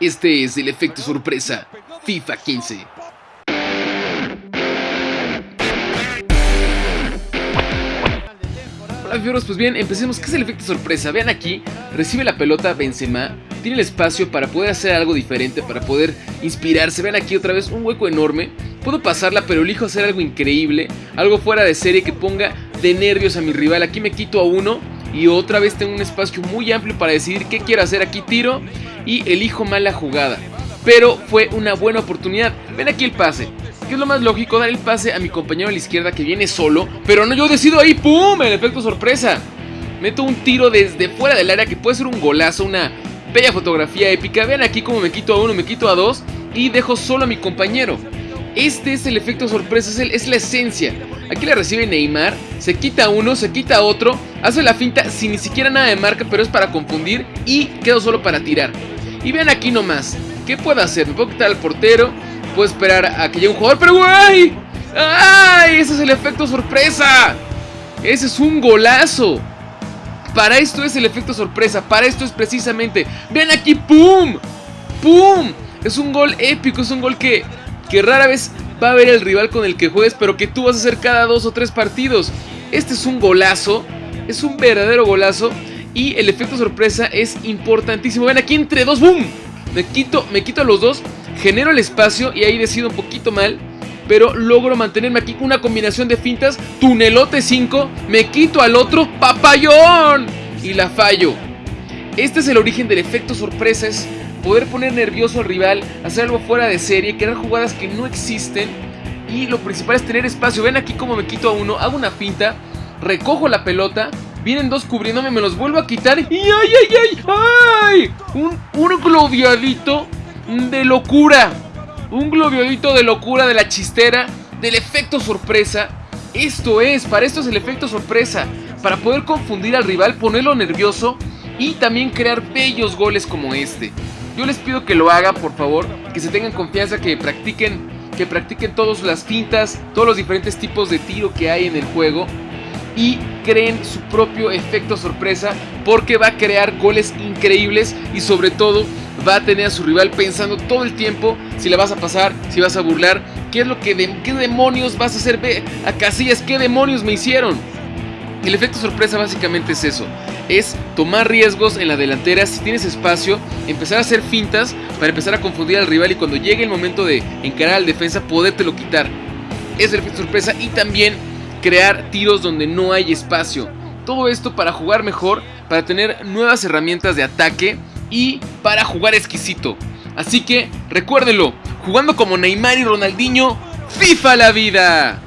Este es el efecto sorpresa FIFA 15. Hola fieros, pues bien, empecemos. ¿Qué es el efecto sorpresa? Vean aquí, recibe la pelota Benzema, tiene el espacio para poder hacer algo diferente, para poder inspirarse. Vean aquí otra vez un hueco enorme. Puedo pasarla, pero elijo hacer algo increíble, algo fuera de serie que ponga de nervios a mi rival. Aquí me quito a uno y otra vez tengo un espacio muy amplio para decidir qué quiero hacer. Aquí tiro y elijo mal la jugada. Pero fue una buena oportunidad. Ven aquí el pase. ¿Qué es lo más lógico? Dar el pase a mi compañero a la izquierda que viene solo. Pero no, yo decido ahí. ¡Pum! El efecto sorpresa. Meto un tiro desde fuera del área que puede ser un golazo, una bella fotografía épica. Vean aquí cómo me quito a uno, me quito a dos y dejo solo a mi compañero. Este es el efecto sorpresa, es, es la esencia. Aquí le recibe Neymar, se quita uno, se quita otro, hace la finta sin ni siquiera nada de marca, pero es para confundir y quedo solo para tirar. Y vean aquí nomás, ¿qué puedo hacer? Me puedo quitar al portero, puedo esperar a que llegue un jugador, pero ¡ay! ¡Ay! Ese es el efecto sorpresa. Ese es un golazo. Para esto es el efecto sorpresa, para esto es precisamente. Vean aquí, ¡pum! ¡Pum! Es un gol épico, es un gol que, que rara vez va a ver el rival con el que juegues, pero que tú vas a hacer cada dos o tres partidos. Este es un golazo, es un verdadero golazo y el efecto sorpresa es importantísimo. Ven aquí entre dos, ¡boom! Me quito, me quito a los dos, genero el espacio y ahí decido un poquito mal. Pero logro mantenerme aquí una combinación de fintas, tunelote 5, me quito al otro, papayón y la fallo. Este es el origen del efecto sorpresa, es poder poner nervioso al rival, hacer algo fuera de serie, crear jugadas que no existen y lo principal es tener espacio. Ven aquí como me quito a uno, hago una finta, recojo la pelota, vienen dos cubriéndome, me los vuelvo a quitar y ¡ay, ay, ay! ¡ay! Un, un globiadito de locura, un globiadito de locura de la chistera, del efecto sorpresa. Esto es, para esto es el efecto sorpresa, para poder confundir al rival, ponerlo nervioso y también crear bellos goles como este. Yo les pido que lo hagan, por favor, que se tengan confianza, que practiquen, que practiquen todas las fintas, todos los diferentes tipos de tiro que hay en el juego y creen su propio efecto sorpresa porque va a crear goles increíbles y sobre todo va a tener a su rival pensando todo el tiempo si la vas a pasar, si vas a burlar, qué es lo que qué demonios vas a hacer a Casillas, qué demonios me hicieron. El efecto sorpresa básicamente es eso, es tomar riesgos en la delantera si tienes espacio, empezar a hacer fintas para empezar a confundir al rival y cuando llegue el momento de encarar al defensa podértelo quitar. Es el efecto sorpresa y también crear tiros donde no hay espacio. Todo esto para jugar mejor, para tener nuevas herramientas de ataque y para jugar exquisito. Así que recuérdenlo, jugando como Neymar y Ronaldinho, FIFA la vida.